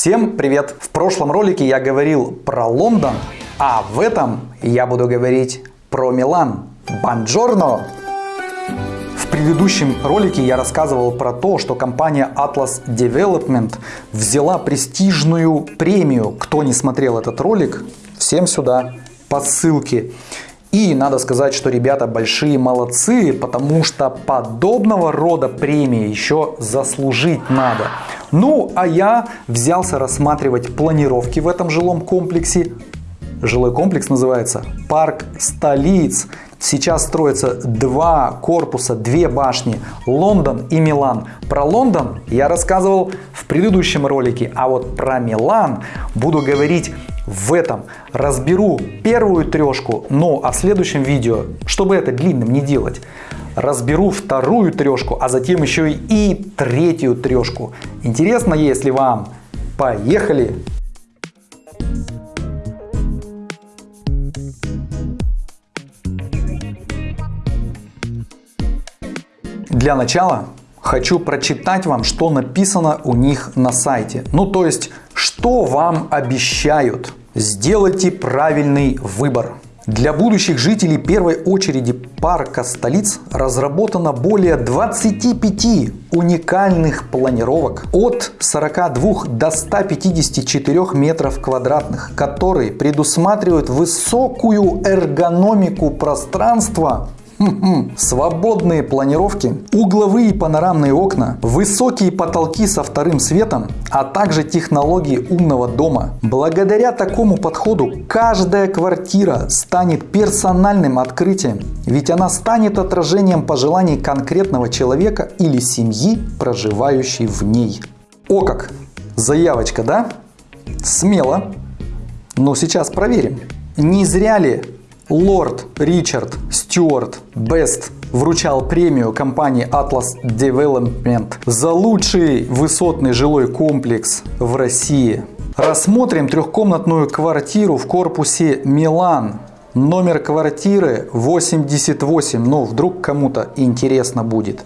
Всем привет! В прошлом ролике я говорил про Лондон, а в этом я буду говорить про Милан. Бонжорно! В предыдущем ролике я рассказывал про то, что компания Atlas Development взяла престижную премию. Кто не смотрел этот ролик, всем сюда по ссылке. И надо сказать, что ребята большие молодцы, потому что подобного рода премии еще заслужить надо. Ну, а я взялся рассматривать планировки в этом жилом комплексе. Жилой комплекс называется Парк столиц. Сейчас строятся два корпуса, две башни, Лондон и Милан. Про Лондон я рассказывал в предыдущем ролике, а вот про Милан буду говорить в этом. Разберу первую трешку, но а в следующем видео, чтобы это длинным не делать, разберу вторую трешку, а затем еще и третью трешку. Интересно, если вам? Поехали! Для начала хочу прочитать вам, что написано у них на сайте. Ну, то есть, что вам обещают. Сделайте правильный выбор. Для будущих жителей первой очереди парка столиц разработано более 25 уникальных планировок от 42 до 154 метров квадратных, которые предусматривают высокую эргономику пространства Свободные планировки, угловые панорамные окна, высокие потолки со вторым светом, а также технологии умного дома. Благодаря такому подходу каждая квартира станет персональным открытием, ведь она станет отражением пожеланий конкретного человека или семьи, проживающей в ней. О как! Заявочка, да? Смело. Но сейчас проверим. Не зря ли Лорд Ричард Стюарт Бест вручал премию компании Atlas Development за лучший высотный жилой комплекс в России. Рассмотрим трехкомнатную квартиру в корпусе Милан. Номер квартиры 88, но вдруг кому-то интересно будет.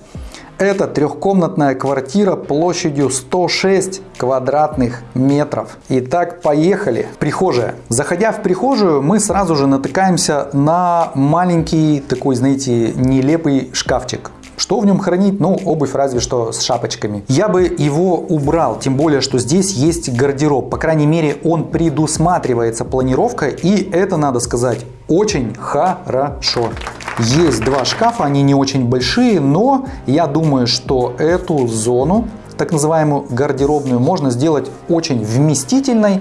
Это трехкомнатная квартира площадью 106 квадратных метров. Итак, поехали. Прихожая. Заходя в прихожую, мы сразу же натыкаемся на маленький такой, знаете, нелепый шкафчик. Что в нем хранить? Ну, обувь разве что с шапочками. Я бы его убрал, тем более, что здесь есть гардероб. По крайней мере, он предусматривается планировкой, и это, надо сказать, очень хорошо. Есть два шкафа, они не очень большие, но я думаю, что эту зону так называемую гардеробную можно сделать очень вместительной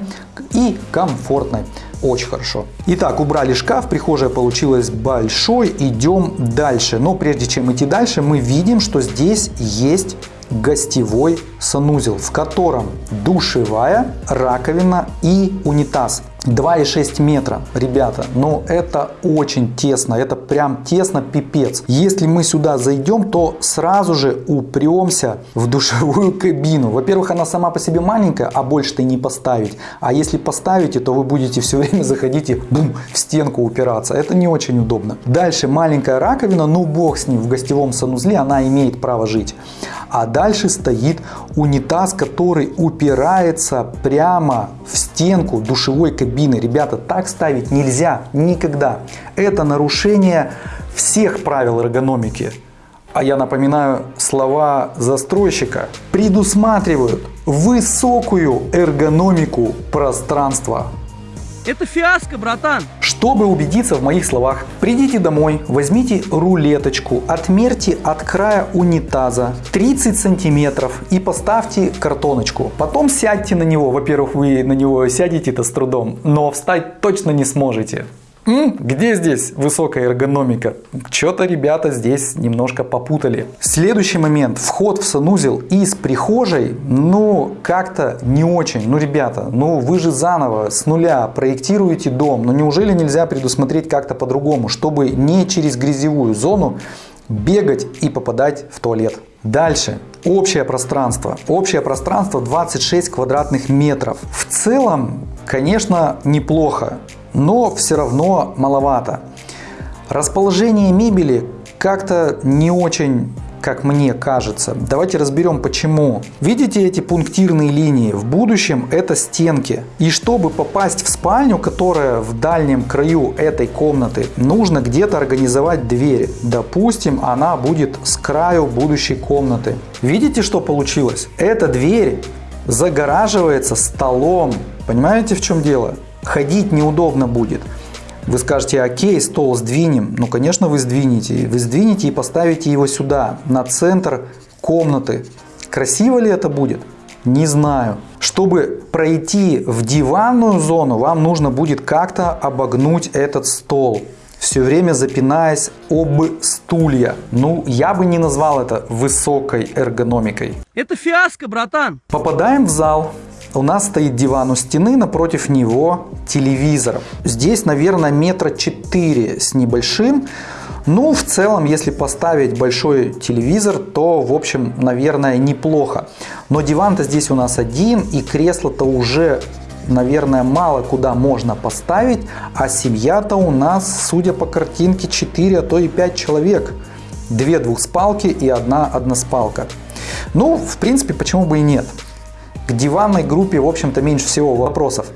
и комфортной. Очень хорошо. Итак, убрали шкаф, прихожая получилась большой, идем дальше. Но прежде чем идти дальше, мы видим, что здесь есть гостевой санузел, в котором душевая, раковина и унитаз. 2,6 метра, ребята, но это очень тесно, это прям тесно пипец. Если мы сюда зайдем, то сразу же упремся в душевую кабину. Во-первых, она сама по себе маленькая, а больше-то не поставить. А если поставите, то вы будете все время заходить и бум, в стенку упираться. Это не очень удобно. Дальше маленькая раковина, ну бог с ним, в гостевом санузле она имеет право жить. А дальше стоит унитаз, который упирается прямо в стенку душевой кабины. Ребята, так ставить нельзя никогда. Это нарушение всех правил эргономики. А я напоминаю, слова застройщика предусматривают высокую эргономику пространства. Это фиаско, братан. Чтобы убедиться в моих словах, придите домой, возьмите рулеточку, отмерьте от края унитаза 30 сантиметров и поставьте картоночку. Потом сядьте на него. Во-первых, вы на него сядете-то с трудом, но встать точно не сможете. Где здесь высокая эргономика? Что-то ребята здесь немножко попутали. Следующий момент. Вход в санузел из прихожей, ну, как-то не очень. Ну, ребята, ну, вы же заново, с нуля проектируете дом. Ну, неужели нельзя предусмотреть как-то по-другому, чтобы не через грязевую зону бегать и попадать в туалет? Дальше. Общее пространство. Общее пространство 26 квадратных метров. В целом, конечно, неплохо но все равно маловато. Расположение мебели как-то не очень как мне кажется. Давайте разберем почему. Видите эти пунктирные линии? В будущем это стенки. И чтобы попасть в спальню, которая в дальнем краю этой комнаты, нужно где-то организовать дверь. Допустим, она будет с краю будущей комнаты. Видите, что получилось? Эта дверь загораживается столом. Понимаете, в чем дело? Ходить неудобно будет. Вы скажете, окей, стол сдвинем. Ну, конечно, вы сдвинете. Вы сдвинете и поставите его сюда, на центр комнаты. Красиво ли это будет? Не знаю. Чтобы пройти в диванную зону, вам нужно будет как-то обогнуть этот стол все время запинаясь об стулья. Ну, я бы не назвал это высокой эргономикой. Это фиаско, братан. Попадаем в зал. У нас стоит диван у стены, напротив него телевизор. Здесь, наверное, метра четыре с небольшим. Ну, в целом, если поставить большой телевизор, то, в общем, наверное, неплохо. Но диван-то здесь у нас один, и кресло-то уже наверное, мало куда можно поставить, а семья-то у нас, судя по картинке, 4, а то и 5 человек. Две двухспалки и одна односпалка. Ну, в принципе, почему бы и нет. К диванной группе, в общем-то, меньше всего вопросов.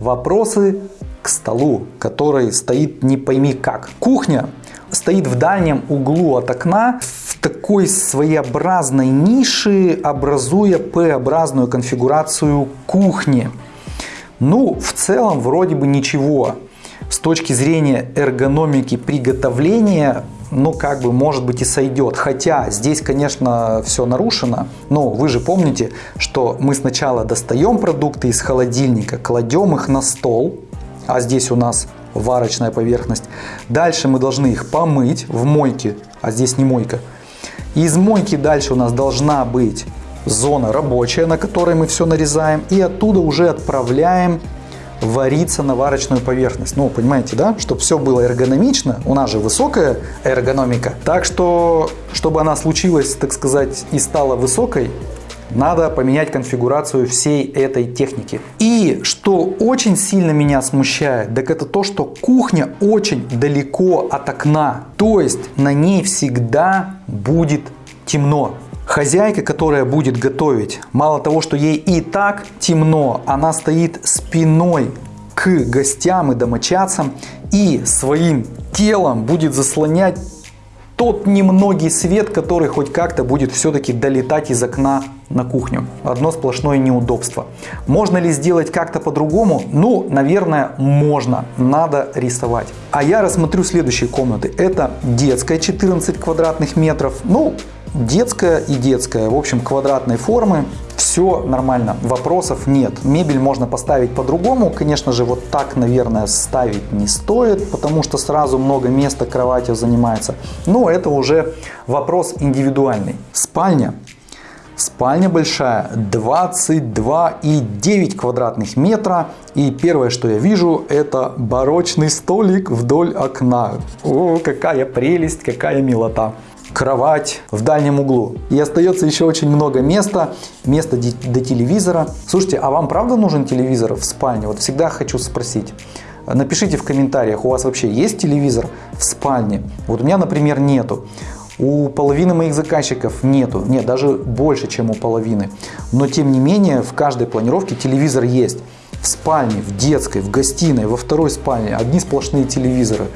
Вопросы к столу, который стоит не пойми как. Кухня стоит в дальнем углу от окна в такой своеобразной нише, образуя П-образную конфигурацию кухни. Ну, в целом, вроде бы ничего. С точки зрения эргономики приготовления, ну, как бы, может быть, и сойдет. Хотя здесь, конечно, все нарушено. Но вы же помните, что мы сначала достаем продукты из холодильника, кладем их на стол, а здесь у нас варочная поверхность. Дальше мы должны их помыть в мойке, а здесь не мойка. Из мойки дальше у нас должна быть зона рабочая, на которой мы все нарезаем, и оттуда уже отправляем вариться на варочную поверхность. Ну, понимаете, да? Чтобы все было эргономично, у нас же высокая эргономика. Так что, чтобы она случилась, так сказать, и стала высокой, надо поменять конфигурацию всей этой техники. И что очень сильно меня смущает, так это то, что кухня очень далеко от окна. То есть на ней всегда будет темно. Хозяйка, которая будет готовить, мало того, что ей и так темно, она стоит спиной к гостям и домочадцам и своим телом будет заслонять тот немногий свет, который хоть как-то будет все-таки долетать из окна на кухню. Одно сплошное неудобство. Можно ли сделать как-то по-другому? Ну, наверное, можно. Надо рисовать. А я рассмотрю следующие комнаты. Это детская 14 квадратных метров. Ну, детская и детская, в общем, квадратной формы. Все нормально, вопросов нет. Мебель можно поставить по-другому. Конечно же, вот так, наверное, ставить не стоит, потому что сразу много места кроватью занимается. Но это уже вопрос индивидуальный. Спальня. Спальня большая, 22,9 квадратных метра. И первое, что я вижу, это барочный столик вдоль окна. О, какая прелесть, какая милота кровать в дальнем углу. И остается еще очень много места, места до телевизора. Слушайте, а вам правда нужен телевизор в спальне? Вот всегда хочу спросить. Напишите в комментариях, у вас вообще есть телевизор в спальне? Вот у меня, например, нету. У половины моих заказчиков нету, нет, даже больше, чем у половины. Но тем не менее, в каждой планировке телевизор есть. В спальне, в детской, в гостиной, во второй спальне одни сплошные телевизоры.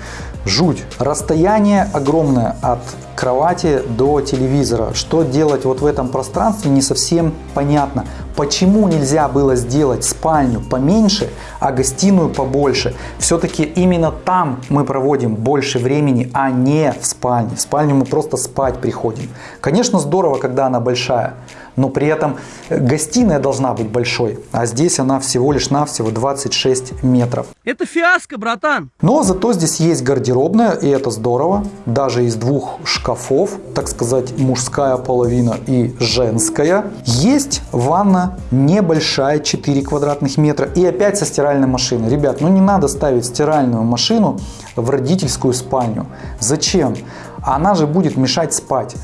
Жуть. Расстояние огромное от кровати до телевизора. Что делать вот в этом пространстве не совсем понятно. Почему нельзя было сделать спальню поменьше, а гостиную побольше? Все-таки именно там мы проводим больше времени, а не в спальне. В спальню мы просто спать приходим. Конечно, здорово, когда она большая, но при этом гостиная должна быть большой, а здесь она всего лишь навсего 26 метров. Это фиаско, братан! Но зато здесь есть гардеробная, и это здорово. Даже из двух шкафов, так сказать, мужская половина и женская. Есть ванна небольшая, 4 квадратных метра. И опять со стиральной машиной. Ребят, ну не надо ставить стиральную машину в родительскую спальню. Зачем? Она же будет мешать спать.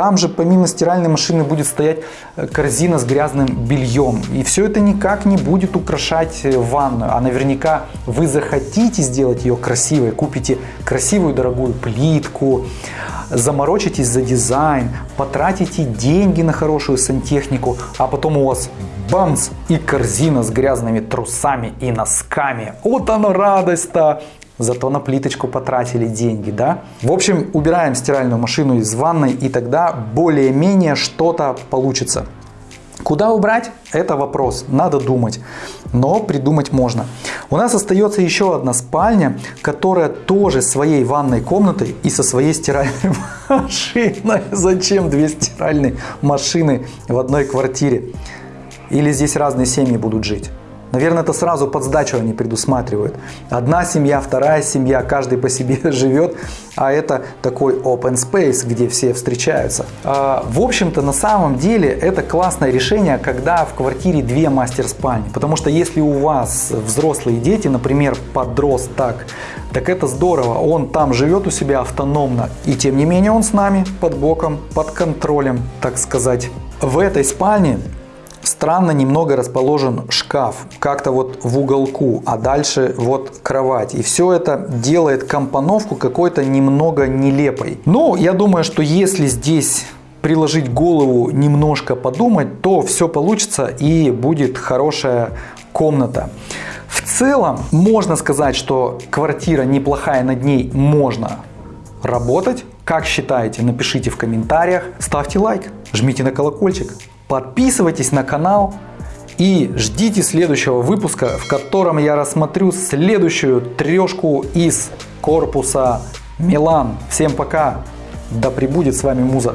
Там же помимо стиральной машины будет стоять э, корзина с грязным бельем. И все это никак не будет украшать э, ванную. А наверняка вы захотите сделать ее красивой, купите красивую дорогую плитку, заморочитесь за дизайн, потратите деньги на хорошую сантехнику, а потом у вас бамс и корзина с грязными трусами и носками. Вот она радость-то! Зато на плиточку потратили деньги, да? В общем, убираем стиральную машину из ванной и тогда более-менее что-то получится. Куда убрать? Это вопрос, надо думать, но придумать можно. У нас остается еще одна спальня, которая тоже своей ванной комнатой и со своей стиральной машиной. Зачем две стиральные машины в одной квартире? Или здесь разные семьи будут жить? Наверное, это сразу под сдачу они предусматривают. Одна семья, вторая семья, каждый по себе живет, а это такой open space, где все встречаются. А, в общем-то, на самом деле, это классное решение, когда в квартире две мастер-спальни. Потому что если у вас взрослые дети, например, подросток, так это здорово, он там живет у себя автономно, и тем не менее он с нами под боком, под контролем, так сказать. В этой спальне странно немного расположен шкаф, как-то вот в уголку, а дальше вот кровать. И все это делает компоновку какой-то немного нелепой. Но я думаю, что если здесь приложить голову, немножко подумать, то все получится и будет хорошая комната. В целом можно сказать, что квартира неплохая, над ней можно работать. Как считаете, напишите в комментариях, ставьте лайк, жмите на колокольчик. Подписывайтесь на канал и ждите следующего выпуска, в котором я рассмотрю следующую трешку из корпуса Милан. Всем пока, да пребудет с вами Муза.